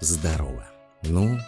Здорово. Ну,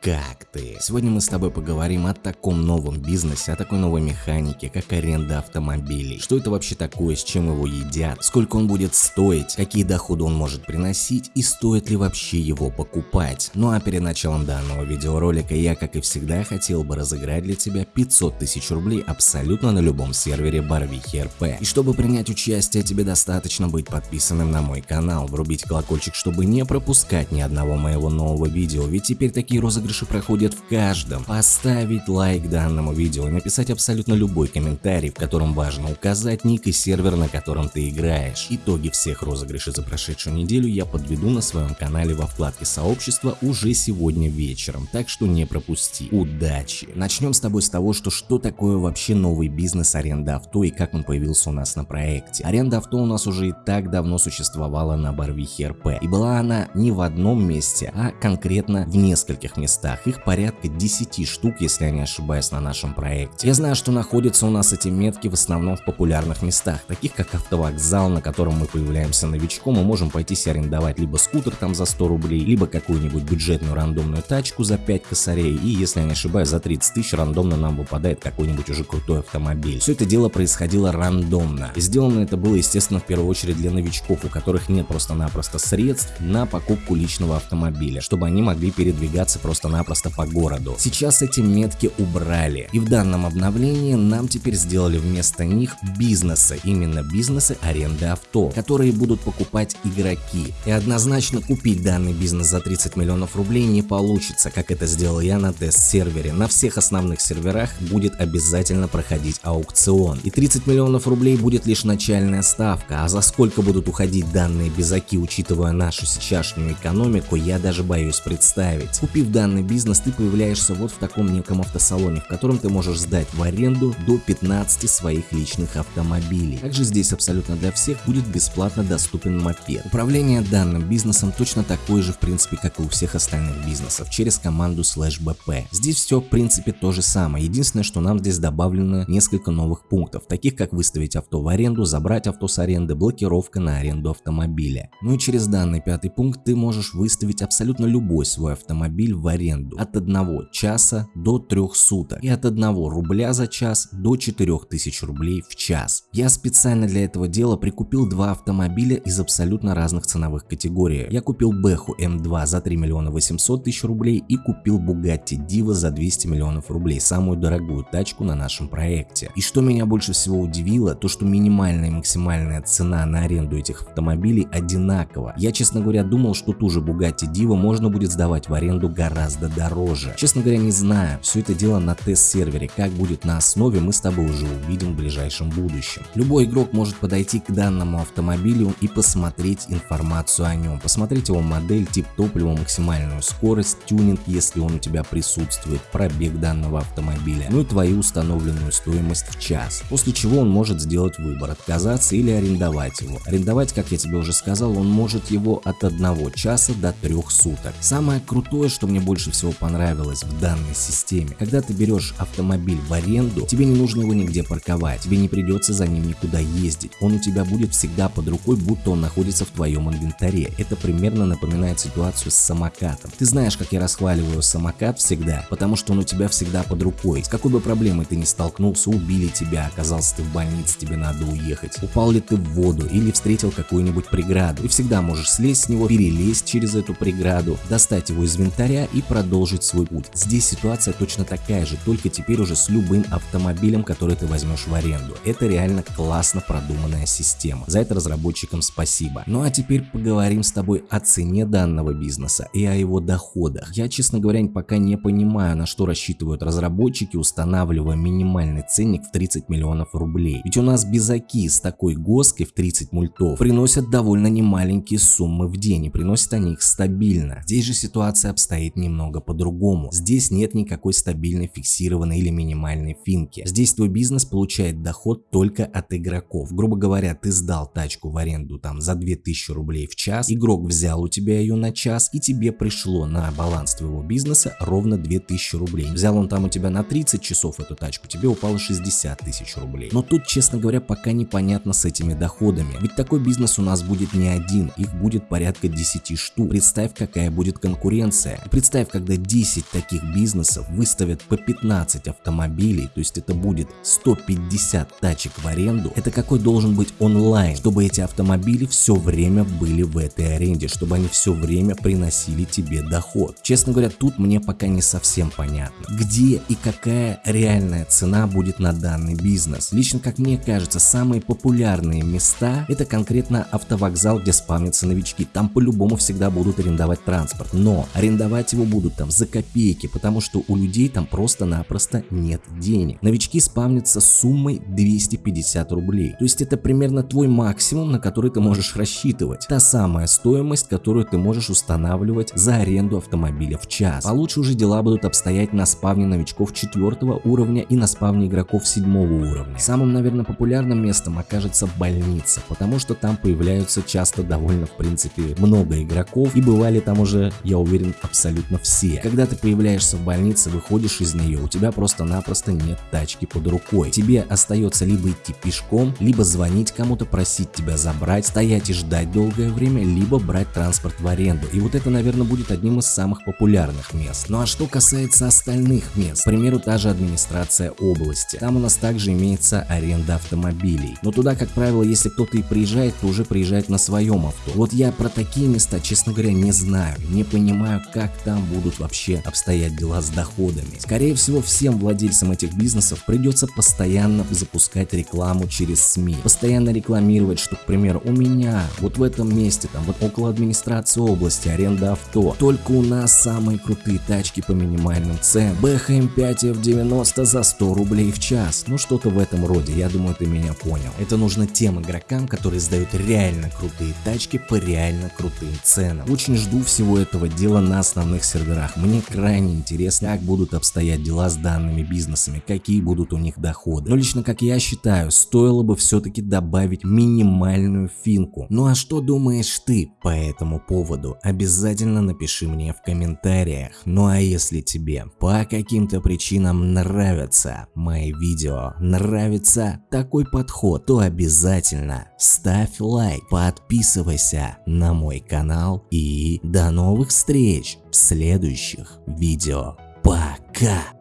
как ты? Сегодня мы с тобой поговорим о таком новом бизнесе, о такой новой механике, как аренда автомобилей. Что это вообще такое, с чем его едят, сколько он будет стоить, какие доходы он может приносить и стоит ли вообще его покупать. Ну а перед началом данного видеоролика я, как и всегда, хотел бы разыграть для тебя 500 тысяч рублей абсолютно на любом сервере Барвихи РП. И чтобы принять участие, тебе достаточно быть подписанным на мой канал, врубить колокольчик, чтобы не пропускать ни одного моего нового видео, ведь теперь такие розыгрыши розыгрыши проходят в каждом. Поставить лайк данному видео и написать абсолютно любой комментарий, в котором важно указать ник и сервер, на котором ты играешь. Итоги всех розыгрышей за прошедшую неделю я подведу на своем канале во вкладке сообщества уже сегодня вечером, так что не пропусти. Удачи! Начнем с тобой с того, что что такое вообще новый бизнес аренда авто и как он появился у нас на проекте. Аренда авто у нас уже и так давно существовала на Барвихе РП, и была она не в одном месте, а конкретно в нескольких местах местах, их порядка 10 штук, если я не ошибаюсь, на нашем проекте. Я знаю, что находятся у нас эти метки в основном в популярных местах, таких как автовокзал, на котором мы появляемся новичком, мы можем пойти себе арендовать либо скутер там за 100 рублей, либо какую-нибудь бюджетную рандомную тачку за 5 косарей, и если я не ошибаюсь, за 30 тысяч рандомно нам выпадает какой-нибудь уже крутой автомобиль. Все это дело происходило рандомно. И сделано это было, естественно, в первую очередь для новичков, у которых нет просто-напросто средств на покупку личного автомобиля, чтобы они могли передвигаться просто просто-напросто по городу. Сейчас эти метки убрали, и в данном обновлении нам теперь сделали вместо них бизнесы, именно бизнесы аренды авто, которые будут покупать игроки. И однозначно купить данный бизнес за 30 миллионов рублей не получится, как это сделал я на тест-сервере. На всех основных серверах будет обязательно проходить аукцион. И 30 миллионов рублей будет лишь начальная ставка, а за сколько будут уходить данные безаки, учитывая нашу сейчасшнюю экономику, я даже боюсь представить. Купив данный данный бизнес, ты появляешься вот в таком неком автосалоне, в котором ты можешь сдать в аренду до 15 своих личных автомобилей. Также здесь абсолютно для всех будет бесплатно доступен мопед. Управление данным бизнесом точно такое же в принципе, как и у всех остальных бизнесов, через команду slash bp. Здесь все в принципе то же самое, единственное, что нам здесь добавлено несколько новых пунктов, таких как выставить авто в аренду, забрать авто с аренды, блокировка на аренду автомобиля. Ну и через данный пятый пункт ты можешь выставить абсолютно любой свой автомобиль в аренду аренду от 1 часа до 3 суток и от 1 рубля за час до 4000 рублей в час. Я специально для этого дела прикупил два автомобиля из абсолютно разных ценовых категорий. Я купил Бэху М2 за 3 миллиона 800 тысяч рублей и купил Bugatti Diva за 200 миллионов рублей, самую дорогую тачку на нашем проекте. И что меня больше всего удивило, то что минимальная и максимальная цена на аренду этих автомобилей одинакова. Я честно говоря думал, что ту же Bugatti Diva можно будет сдавать в аренду гораздо гораздо дороже. Честно говоря, не знаю, все это дело на тест-сервере, как будет на основе, мы с тобой уже увидим в ближайшем будущем. Любой игрок может подойти к данному автомобилю и посмотреть информацию о нем, посмотреть его модель, тип топлива, максимальную скорость, тюнинг, если он у тебя присутствует, пробег данного автомобиля, ну и твою установленную стоимость в час. После чего он может сделать выбор, отказаться или арендовать его. Арендовать, как я тебе уже сказал, он может его от 1 часа до 3 суток. Самое крутое, что мне больше больше всего понравилось в данной системе. Когда ты берешь автомобиль в аренду, тебе не нужно его нигде парковать, тебе не придется за ним никуда ездить. Он у тебя будет всегда под рукой, будто он находится в твоем инвентаре. Это примерно напоминает ситуацию с самокатом. Ты знаешь, как я расхваливаю самокат всегда, потому что он у тебя всегда под рукой. С какой бы проблемой ты не столкнулся, убили тебя, оказался ты в больнице, тебе надо уехать. Упал ли ты в воду или встретил какую-нибудь преграду. Ты всегда можешь слезть с него, перелезть через эту преграду, достать его из инвентаря и продолжить свой путь. Здесь ситуация точно такая же, только теперь уже с любым автомобилем, который ты возьмешь в аренду. Это реально классно продуманная система. За это разработчикам спасибо. Ну а теперь поговорим с тобой о цене данного бизнеса и о его доходах. Я, честно говоря, пока не понимаю, на что рассчитывают разработчики, устанавливая минимальный ценник в 30 миллионов рублей. Ведь у нас безаки с такой гоской в 30 мультов приносят довольно немаленькие суммы в день и приносят они их стабильно. Здесь же ситуация обстоит немного немного по-другому. Здесь нет никакой стабильной, фиксированной или минимальной финки. Здесь твой бизнес получает доход только от игроков. Грубо говоря, ты сдал тачку в аренду там за 2000 рублей в час, игрок взял у тебя ее на час и тебе пришло на баланс твоего бизнеса ровно 2000 рублей. Взял он там у тебя на 30 часов эту тачку, тебе упало 60 тысяч рублей. Но тут, честно говоря, пока непонятно с этими доходами. Ведь такой бизнес у нас будет не один, их будет порядка 10 штук. Представь, какая будет конкуренция. Представь, когда 10 таких бизнесов выставят по 15 автомобилей, то есть это будет 150 тачек в аренду. Это какой должен быть онлайн, чтобы эти автомобили все время были в этой аренде, чтобы они все время приносили тебе доход. Честно говоря, тут мне пока не совсем понятно, где и какая реальная цена будет на данный бизнес. Лично, как мне кажется, самые популярные места это конкретно автовокзал, где спамятся новички. Там по-любому всегда будут арендовать транспорт, но арендовать его будут там за копейки, потому что у людей там просто-напросто нет денег. Новички спамнятся с суммой 250 рублей, то есть это примерно твой максимум, на который ты можешь рассчитывать. Та самая стоимость, которую ты можешь устанавливать за аренду автомобиля в час. Получше уже дела будут обстоять на спавне новичков четвертого уровня и на спавне игроков седьмого уровня. Самым, наверное, популярным местом окажется больница, потому что там появляются часто довольно, в принципе, много игроков и бывали там уже, я уверен, абсолютно все. Когда ты появляешься в больнице, выходишь из нее, у тебя просто-напросто нет тачки под рукой. Тебе остается либо идти пешком, либо звонить кому-то, просить тебя забрать, стоять и ждать долгое время, либо брать транспорт в аренду. И вот это, наверное, будет одним из самых популярных мест. Ну а что касается остальных мест, к примеру, та же администрация области. Там у нас также имеется аренда автомобилей. Но туда, как правило, если кто-то и приезжает, то уже приезжает на своем авто. Вот я про такие места, честно говоря, не знаю, не понимаю, как там будут вообще обстоять дела с доходами. Скорее всего, всем владельцам этих бизнесов придется постоянно запускать рекламу через СМИ, постоянно рекламировать, что, к примеру, у меня вот в этом месте, там вот около администрации области, аренда авто, только у нас самые крутые тачки по минимальным ценам, BHM 5 F90 за 100 рублей в час, ну что-то в этом роде, я думаю, ты меня понял. Это нужно тем игрокам, которые сдают реально крутые тачки по реально крутым ценам. Очень жду всего этого дела на основных серверах, мне крайне интересно, как будут обстоять дела с данными бизнесами, какие будут у них доходы. Но лично как я считаю, стоило бы все-таки добавить минимальную финку. Ну а что думаешь ты по этому поводу? Обязательно напиши мне в комментариях. Ну а если тебе по каким-то причинам нравятся мои видео, нравится такой подход, то обязательно ставь лайк, подписывайся на мой канал и до новых встреч следующих видео. Пока!